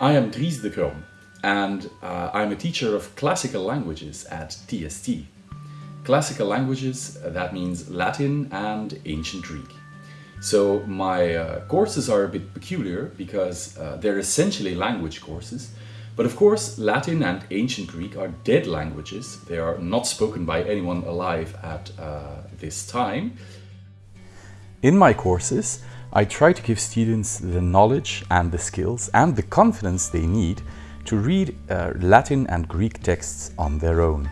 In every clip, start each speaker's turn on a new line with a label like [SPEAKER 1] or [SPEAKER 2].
[SPEAKER 1] I am Dries de Crom and uh, I'm a teacher of classical languages at TST. Classical languages, uh, that means Latin and Ancient Greek. So my uh, courses are a bit peculiar because uh, they're essentially language courses, but of course Latin and Ancient Greek are dead languages. They are not spoken by anyone alive at uh, this time. In my courses, I try to give students the knowledge and the skills and the confidence they need to read uh, Latin and Greek texts on their own.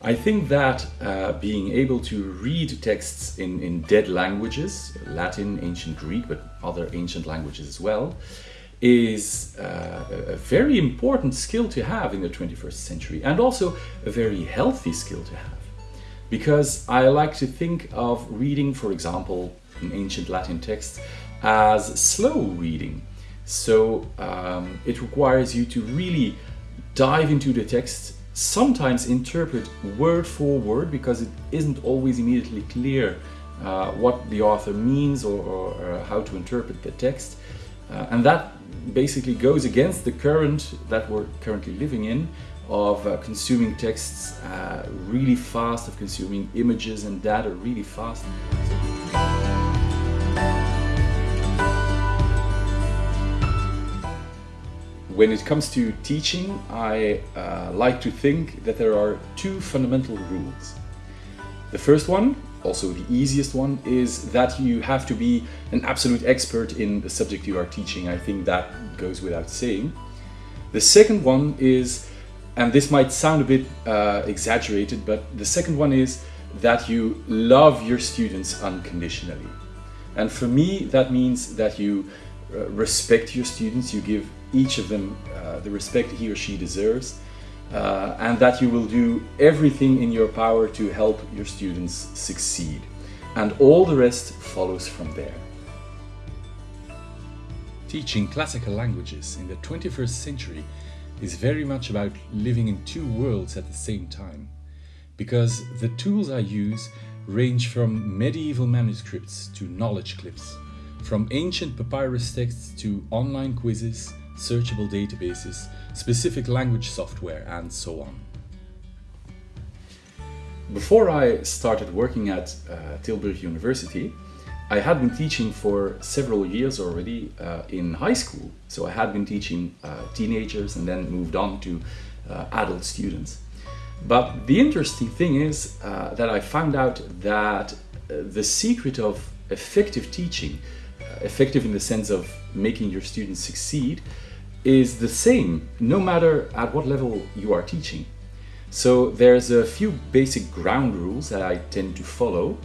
[SPEAKER 1] I think that uh, being able to read texts in, in dead languages, Latin, ancient Greek, but other ancient languages as well, is uh, a very important skill to have in the 21st century and also a very healthy skill to have because I like to think of reading, for example, an ancient Latin text as slow reading. So um, it requires you to really dive into the text, sometimes interpret word for word because it isn't always immediately clear uh, what the author means or, or, or, how to interpret the text. Uh, and that basically goes against the current that we're currently living in of uh, consuming texts uh, really fast, of consuming images and data really fast. When it comes to teaching, I uh, like to think that there are two fundamental rules. The first one, also the easiest one, is that you have to be an absolute expert in the subject you are teaching. I think that goes without saying. The second one is and this might sound a bit uh, exaggerated, but the second one is that you love your students unconditionally. And for me, that means that you uh, respect your students, you give each of them uh, the respect he or she deserves, uh, and that you will do everything in your power to help your students succeed. And all the rest follows from there. Teaching classical languages in the 21st century is very much about living in two worlds at the same time. Because the tools I use range from medieval manuscripts to knowledge clips, from ancient papyrus texts to online quizzes, searchable databases, specific language software and so on. Before I started working at uh, Tilburg University, I had been teaching for several years already uh, in high school. So I had been teaching uh, teenagers and then moved on to uh, adult students. But the interesting thing is uh, that I found out that uh, the secret of effective teaching, effective in the sense of making your students succeed, is the same no matter at what level you are teaching. So there's a few basic ground rules that I tend to follow.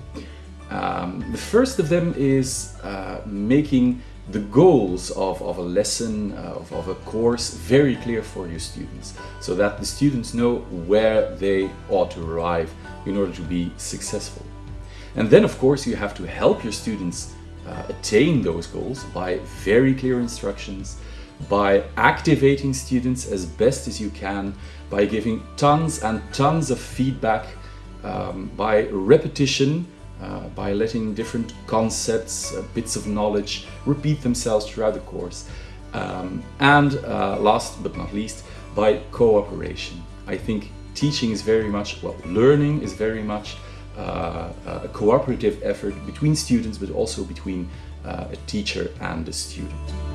[SPEAKER 1] Um, the first of them is uh, making the goals of, of a lesson, uh, of, of, a course, very clear for your students, so that the students know where they ought to arrive in order to be successful. And then, of course, you have to help your students uh, attain those goals by very clear instructions, by activating students as best as you can, by giving tons and tons of feedback, um, by repetition, uh, by letting different concepts, uh, bits of knowledge repeat themselves throughout the course. Um, and uh, last but not least, by cooperation. I think teaching is very much, well, learning is very much uh, a cooperative effort between students, but also between uh, a teacher and a student.